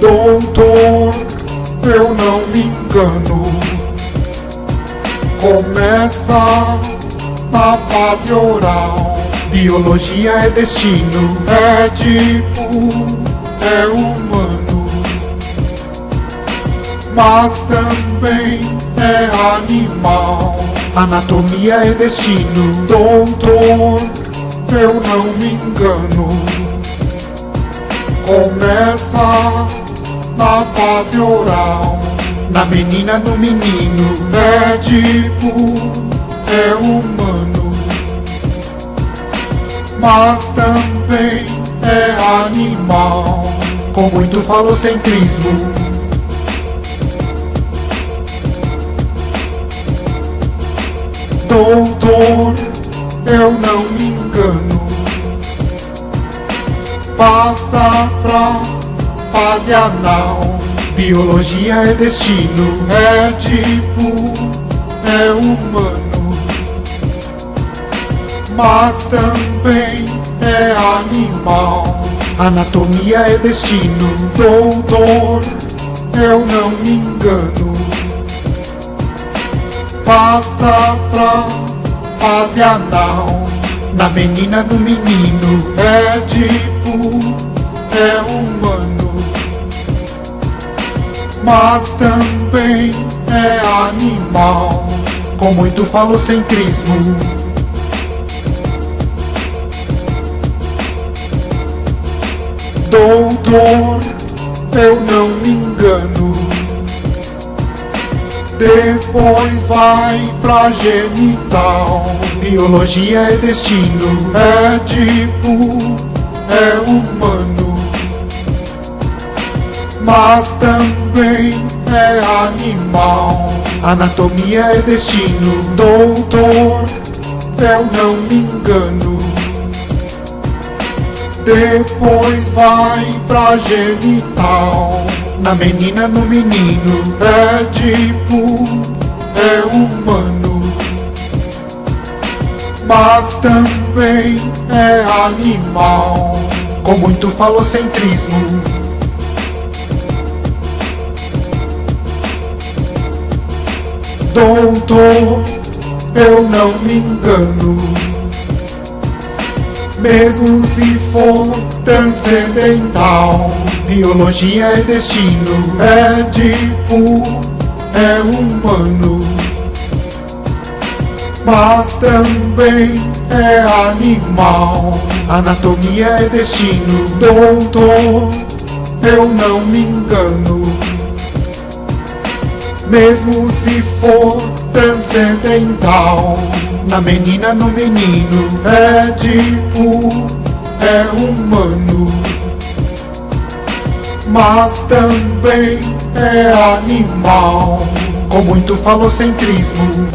Doutor, eu não me engano. Começa na fase oral. Biologia é destino, é tipo, é humano. Mas também é animal. Anatomia é destino, doutor, eu não me engano. Começa na fase oral, na menina, no menino, é tipo, é humano, mas também é animal, com muito falocentrismo. Doutor, eu não me engano. Passa pra fase anal. Biologia é destino, é tipo, é humano. Mas também é animal. Anatomia é destino, doutor, eu não me engano passa pra fase anal Na menina, no menino É tipo, é humano Mas também é animal Com muito falocentrismo. Doutor, eu não me engano. Depois vai pra genital. Biologia é destino É tipo, é humano Mas também é animal. Anatomia é destino Doutor, eu não me engano. Depois vai pra genital. Na menina, no menino É tipo, é humano. Mas também é animal. Com muito falocentrismo Doutor, eu não me engano mesmo se for transcendental. Biologia é destino, é tipo, é humano, mas também é animal. Anatomia é destino, doutor, eu não me engano. Mesmo se for transcendental. Na menina, no menino, é tipo, é humano, mas também é animal, com muito falocentrismo.